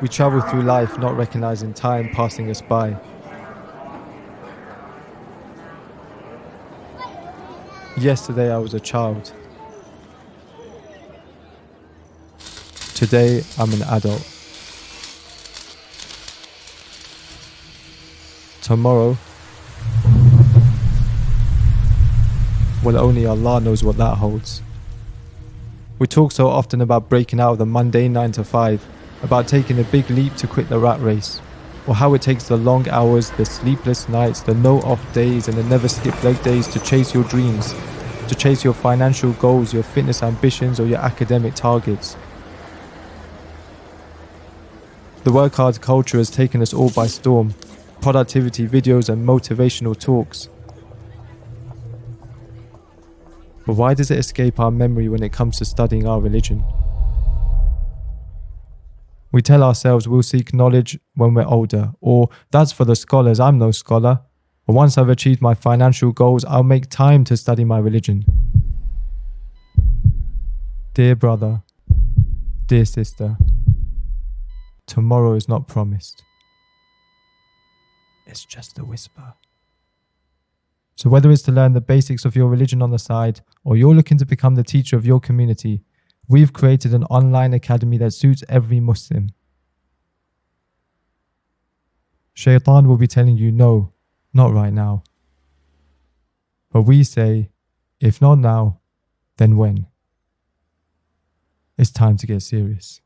We travel through life not recognizing time passing us by. Yesterday I was a child. Today I'm an adult. Tomorrow, well, only Allah knows what that holds. We talk so often about breaking out of the mundane 9 to 5, about taking a big leap to quit the rat race, or how it takes the long hours, the sleepless nights, the no off days, and the never skip leg days to chase your dreams, to chase your financial goals, your fitness ambitions, or your academic targets. The work hard culture has taken us all by storm. Productivity videos and motivational talks. But why does it escape our memory when it comes to studying our religion? We tell ourselves we'll seek knowledge when we're older, or that's for the scholars, I'm no scholar. Or once I've achieved my financial goals, I'll make time to study my religion. Dear brother, dear sister, tomorrow is not promised. It's just a whisper. So, whether it's to learn the basics of your religion on the side, or you're looking to become the teacher of your community, we've created an online academy that suits every Muslim. Shaitan will be telling you no, not right now. But we say, if not now, then when? It's time to get serious.